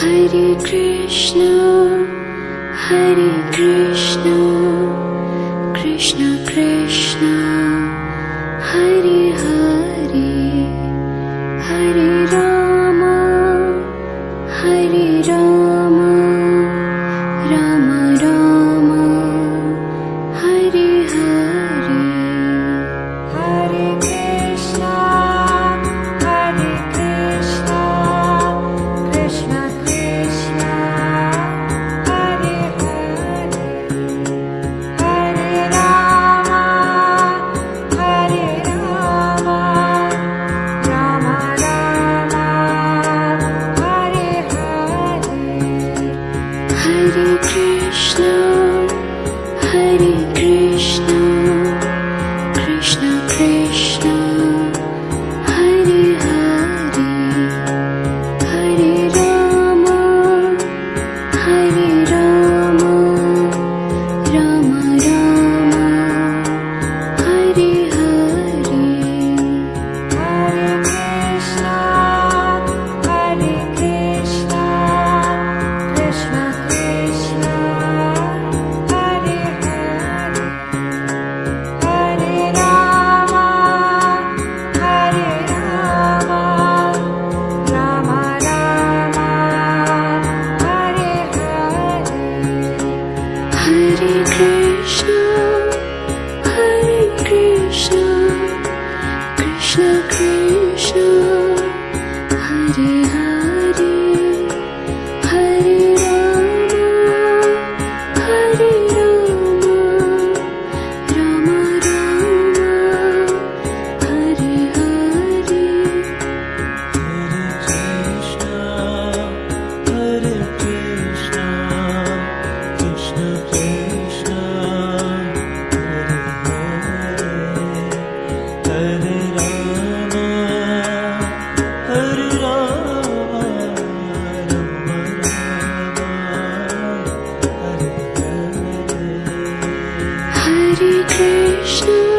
Hare Krishna Hare Krishna Krishna Krishna Hare Dear 一句